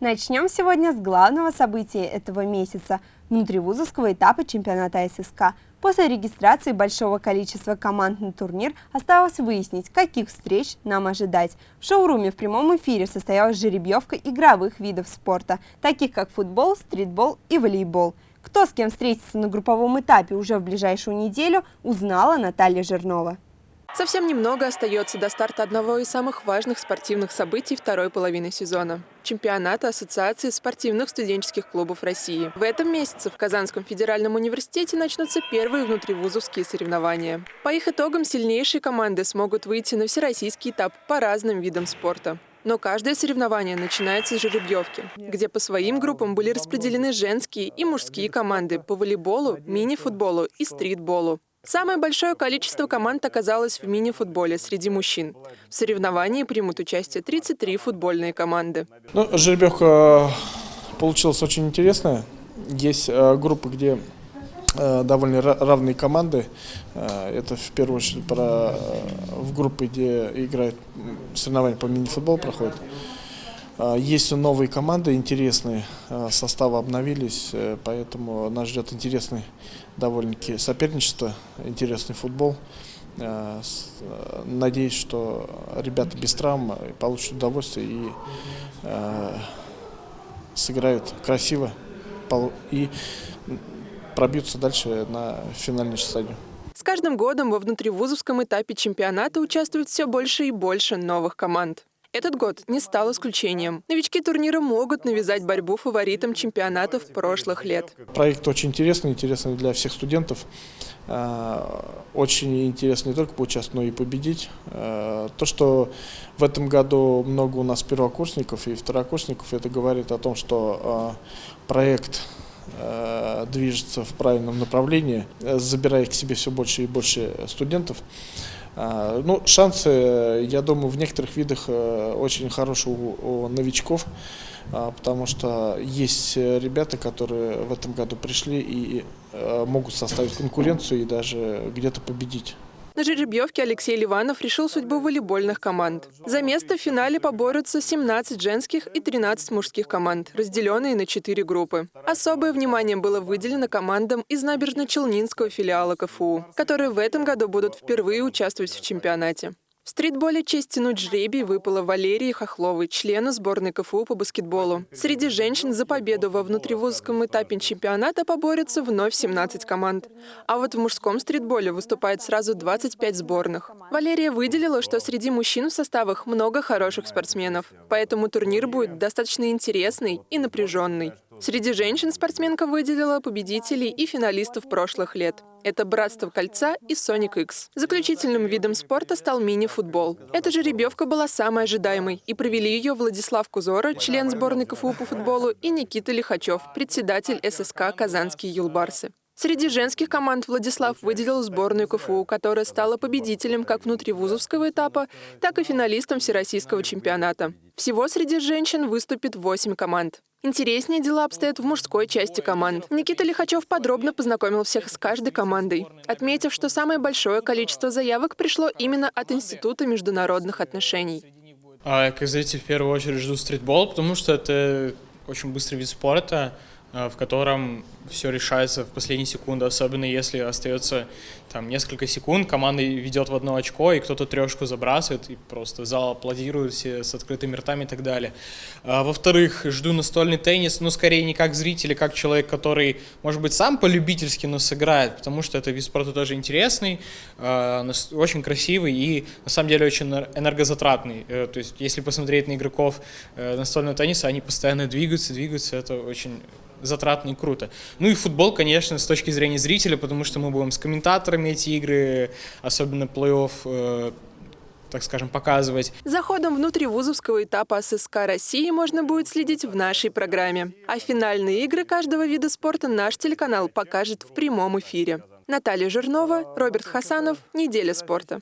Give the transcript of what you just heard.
Начнем сегодня с главного события этого месяца – внутривузовского этапа чемпионата ССК. После регистрации большого количества команд на турнир осталось выяснить, каких встреч нам ожидать. В шоуруме в прямом эфире состоялась жеребьевка игровых видов спорта, таких как футбол, стритбол и волейбол. Кто с кем встретится на групповом этапе уже в ближайшую неделю, узнала Наталья Жирнова. Совсем немного остается до старта одного из самых важных спортивных событий второй половины сезона – чемпионата Ассоциации спортивных студенческих клубов России. В этом месяце в Казанском федеральном университете начнутся первые внутривузовские соревнования. По их итогам сильнейшие команды смогут выйти на всероссийский этап по разным видам спорта. Но каждое соревнование начинается с жеребьевки, где по своим группам были распределены женские и мужские команды по волейболу, мини-футболу и стритболу. Самое большое количество команд оказалось в мини-футболе среди мужчин. В соревновании примут участие 33 футбольные команды. Ну, жеребьевка получилась очень интересная. Есть э, группы, где э, довольно равные команды. Э, это в первую очередь про, в группы, где играют соревнования по мини-футболу проходят. А, есть новые команды интересные, а, составы обновились, э, поэтому нас ждет интересный довольно-таки соперничество, интересный футбол. А, надеюсь, что ребята без травм получат удовольствие и сыграют красиво и пробьются дальше на финальную стадию. С каждым годом во внутривузовском этапе чемпионата участвует все больше и больше новых команд. Этот год не стал исключением. Новички турнира могут навязать борьбу фаворитам чемпионатов прошлых лет. Проект очень интересный, интересный для всех студентов. А, очень интересно не только поучаствовать, но и победить. А, то, что в этом году много у нас первокурсников и второкурсников, это говорит о том, что а, проект движется в правильном направлении, забирая к себе все больше и больше студентов. А, ну, шансы, я думаю, в некоторых видах э, очень хорошие у, новичков, а, потому что есть ребята, которые в этом году пришли и э, могут составить конкуренцию и даже где-то победить. На жеребьевке Алексей Ливанов решил судьбу волейбольных команд. За место в финале поборются 17 женских и 13 мужских команд, разделенные на 4 группы. Особое внимание было выделено командам из набережно-челнинского филиала КФУ, которые в этом году будут впервые участвовать в чемпионате. В стритболе честь тянуть жребий выпала Валерии Хохловой, члену сборной КФУ по баскетболу. Среди женщин за победу во внутривузовском этапе чемпионата поборются вновь 17 команд. А вот в мужском стритболе выступает сразу 25 сборных. Валерия выделила, что среди мужчин в составах много хороших спортсменов, поэтому турнир будет достаточно интересный и напряженный. Среди женщин спортсменка выделила победителей и финалистов прошлых лет. Это «Братство кольца» и «Соник X». Заключительным видом спорта стал мини-футбол. Эта жеребьевка была самой ожидаемой, и провели ее Владислав Кузора, член сборной КФУ по футболу, и Никита Лихачев, председатель ССК «Казанские юлбарсы». Среди женских команд Владислав выделил сборную КФУ, которая стала победителем как внутривузовского этапа, так и финалистом Всероссийского чемпионата. Всего среди женщин выступит 8 команд. Интереснее дела обстоят в мужской части команд. Никита Лихачев подробно познакомил всех с каждой командой, отметив, что самое большое количество заявок пришло именно от Института международных отношений. А, как зритель в первую очередь жду стритбол, потому что это очень быстрый вид спорта, в котором все решается в последние секунды, особенно если остается там несколько секунд, команда ведет в одно очко, и кто-то трешку забрасывает, и просто зал аплодирует все с открытыми ртами и так далее. А, Во-вторых, жду настольный теннис, ну, скорее не как зритель, а как человек, который, может быть, сам полюбительски, но сыграет, потому что это вид спорта тоже интересный, а, очень красивый и, на самом деле, очень энергозатратный. Э, то есть, если посмотреть на игроков э, настольного тенниса, они постоянно двигаются, двигаются, это очень затратно и круто. Ну и футбол, конечно, с точки зрения зрителя, потому что мы будем с комментаторами эти игры, особенно плей-офф, э, так скажем, показывать. За ходом внутривузовского этапа ССК России можно будет следить в нашей программе. А финальные игры каждого вида спорта наш телеканал покажет в прямом эфире. Наталья Жирнова, Роберт Хасанов. Неделя спорта.